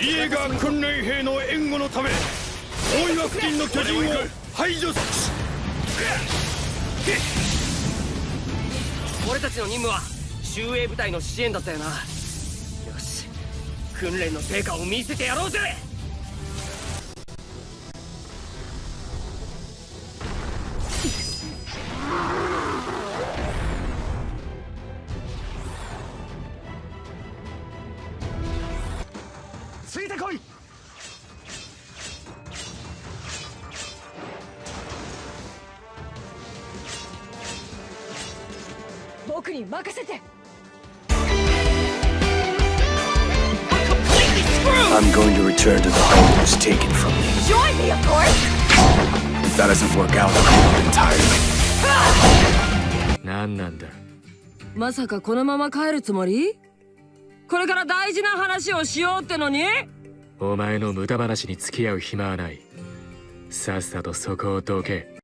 イエガー訓練兵の援護のため大岩付近の巨人を排除す俺たちの任務は集衛部隊の支援だったよな。よし訓練の成果を見せてやろうぜ。ついてこい僕に任せて I'm going to return to the home that was taken from me. Join me, of course! If that doesn't work out, I'll up entirely. 何なんだまさかこのまま帰るつもりこれから大事な話をしようってのに？お前の無駄話に付き合う暇はない。さっさとそこをどけ。